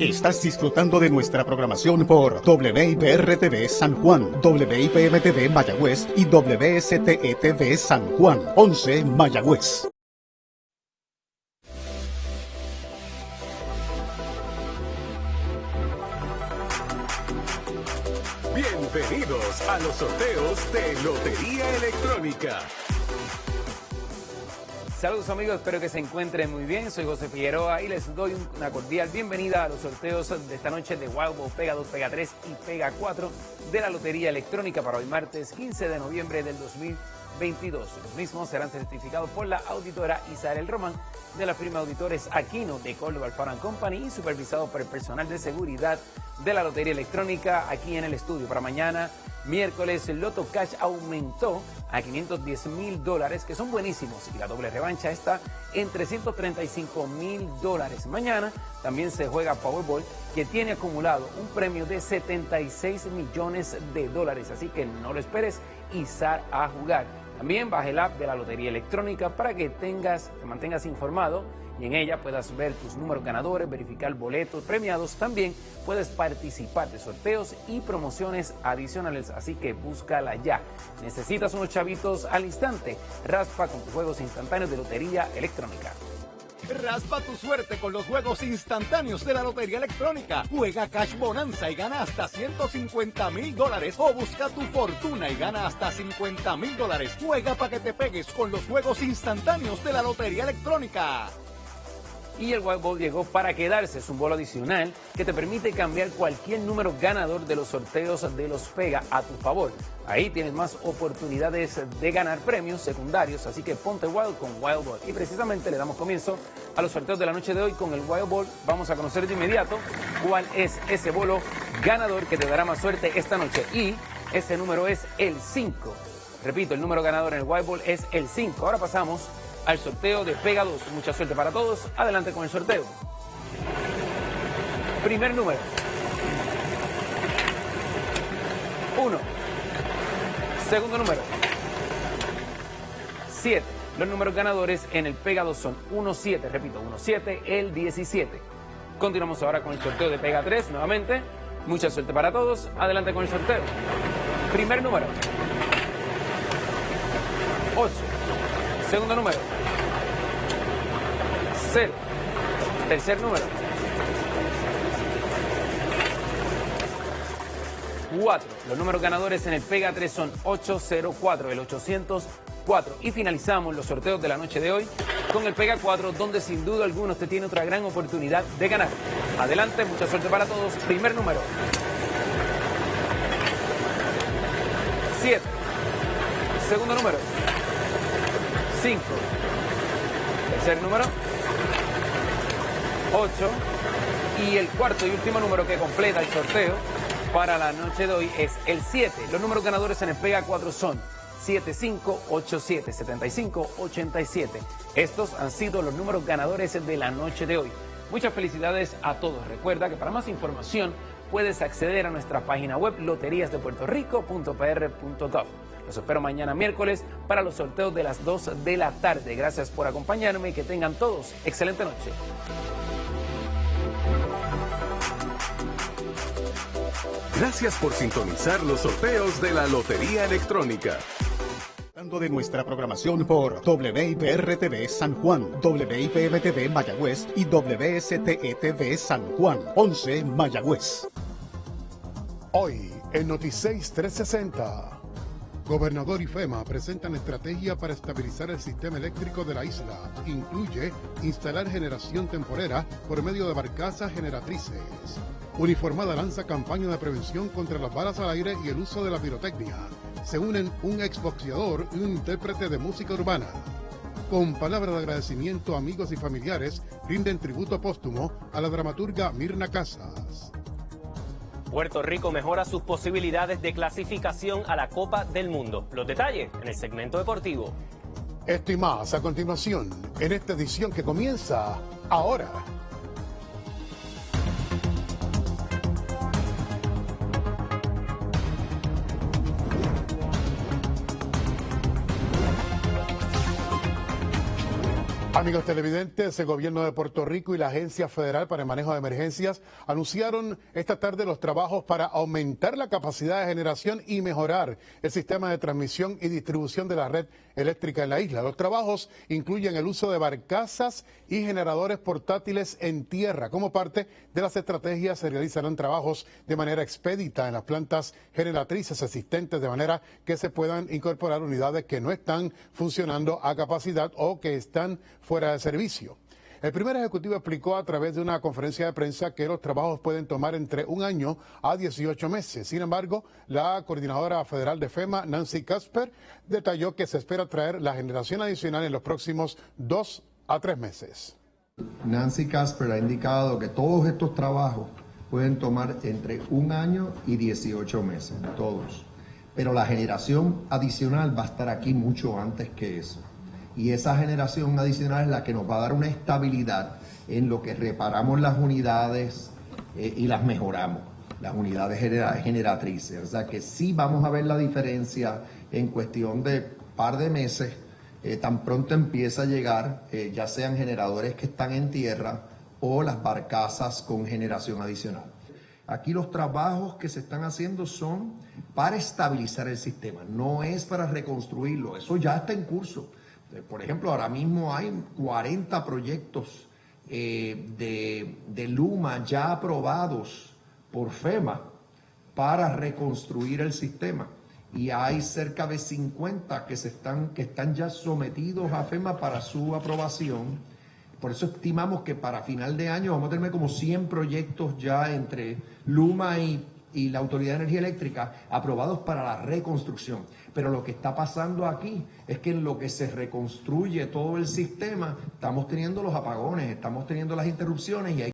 Estás disfrutando de nuestra programación por WIPR-TV San Juan, WIPM-TV Mayagüez y WSTE-TV San Juan, 11 Mayagüez. Bienvenidos a los sorteos de Lotería Electrónica. Saludos amigos, espero que se encuentren muy bien. Soy José Figueroa y les doy una cordial bienvenida a los sorteos de esta noche de Wild Pega 2, Pega 3 y Pega 4 de la Lotería Electrónica para hoy martes 15 de noviembre del 2022. Los mismos serán certificados por la auditora Isabel Román de la firma Auditores Aquino de Córdoba Alfaro Company y supervisados por el personal de seguridad de la Lotería Electrónica aquí en el estudio. Para mañana, miércoles, el Loto Cash aumentó a 510 mil dólares, que son buenísimos, y la doble revancha está en 335 mil dólares. Mañana también se juega Powerball, que tiene acumulado un premio de 76 millones de dólares, así que no lo esperes y sal a jugar. También baja el app de la Lotería Electrónica para que tengas, te mantengas informado y en ella puedas ver tus números ganadores, verificar boletos premiados. También puedes participar de sorteos y promociones adicionales, así que búscala ya. Necesitas unos chavitos al instante. Raspa con tus juegos instantáneos de Lotería Electrónica. Raspa tu suerte con los juegos instantáneos de la Lotería Electrónica. Juega Cash Bonanza y gana hasta 150 mil dólares. O busca tu fortuna y gana hasta 50 mil dólares. Juega para que te pegues con los juegos instantáneos de la Lotería Electrónica y el White Ball llegó para quedarse. Es un bolo adicional que te permite cambiar cualquier número ganador de los sorteos de los Pega a tu favor. Ahí tienes más oportunidades de ganar premios secundarios, así que ponte Wild con Wild Ball. Y precisamente le damos comienzo a los sorteos de la noche de hoy con el Wild Ball. Vamos a conocer de inmediato cuál es ese bolo ganador que te dará más suerte esta noche. Y ese número es el 5. Repito, el número ganador en el Wild Ball es el 5. Ahora pasamos al sorteo de Pega 2. Mucha suerte para todos. Adelante con el sorteo. Primer número. 1. Segundo número. 7. Los números ganadores en el Pega 2 son 1-7, repito, 1-7, el 17. Continuamos ahora con el sorteo de Pega 3 nuevamente. Mucha suerte para todos. Adelante con el sorteo. Primer número. 8. Segundo número. 0. Tercer número. 4. Los números ganadores en el Pega 3 son 804, el 804. Y finalizamos los sorteos de la noche de hoy con el Pega 4, donde sin duda alguna usted tiene otra gran oportunidad de ganar. Adelante, mucha suerte para todos. Primer número. 7. Segundo número. 5. Tercer número. 8. Y el cuarto y último número que completa el sorteo para la noche de hoy es el 7. Los números ganadores en el Pega 4 son 7587, 7587. Estos han sido los números ganadores de la noche de hoy. Muchas felicidades a todos. Recuerda que para más información puedes acceder a nuestra página web loteriasdepuertorico.pr.gov. Los espero mañana miércoles para los sorteos de las 2 de la tarde. Gracias por acompañarme y que tengan todos excelente noche. Gracias por sintonizar los sorteos de la Lotería Electrónica de nuestra programación por WIPR-TV San Juan, WIPM-TV Mayagüez y WSTE-TV San Juan, 11 Mayagüez. Hoy en Noticias 360. Gobernador y FEMA presentan estrategia para estabilizar el sistema eléctrico de la isla. Incluye instalar generación temporera por medio de barcazas generatrices. Uniformada lanza campaña de prevención contra las balas al aire y el uso de la pirotecnia. Se unen un exboxeador y un intérprete de música urbana. Con palabras de agradecimiento, amigos y familiares rinden tributo póstumo a la dramaturga Mirna Casas. Puerto Rico mejora sus posibilidades de clasificación a la Copa del Mundo. Los detalles en el segmento deportivo. Esto y más a continuación en esta edición que comienza ahora. Amigos televidentes, el gobierno de Puerto Rico y la Agencia Federal para el Manejo de Emergencias anunciaron esta tarde los trabajos para aumentar la capacidad de generación y mejorar el sistema de transmisión y distribución de la red eléctrica en la isla. Los trabajos incluyen el uso de barcazas y generadores portátiles en tierra. Como parte de las estrategias se realizarán trabajos de manera expedita en las plantas generatrices existentes de manera que se puedan incorporar unidades que no están funcionando a capacidad o que están fuera de servicio. El primer ejecutivo explicó a través de una conferencia de prensa que los trabajos pueden tomar entre un año a 18 meses. Sin embargo, la coordinadora federal de FEMA, Nancy Casper, detalló que se espera traer la generación adicional en los próximos dos a tres meses. Nancy Casper ha indicado que todos estos trabajos pueden tomar entre un año y 18 meses, todos. Pero la generación adicional va a estar aquí mucho antes que eso y esa generación adicional es la que nos va a dar una estabilidad en lo que reparamos las unidades eh, y las mejoramos, las unidades generatrices. O sea que sí vamos a ver la diferencia en cuestión de par de meses, eh, tan pronto empieza a llegar, eh, ya sean generadores que están en tierra o las barcazas con generación adicional. Aquí los trabajos que se están haciendo son para estabilizar el sistema, no es para reconstruirlo, eso ya está en curso. Eh, por ejemplo, ahora mismo hay 40 proyectos eh, de, de, Luma ya aprobados por FEMA para reconstruir el sistema. Y hay cerca de 50 que, se están, que están ya sometidos a FEMA para su aprobación. Por eso estimamos que para final de año vamos a tener como 100 proyectos ya entre Luma y y la Autoridad de Energía Eléctrica aprobados para la reconstrucción. Pero lo que está pasando aquí es que en lo que se reconstruye todo el sistema, estamos teniendo los apagones, estamos teniendo las interrupciones y hay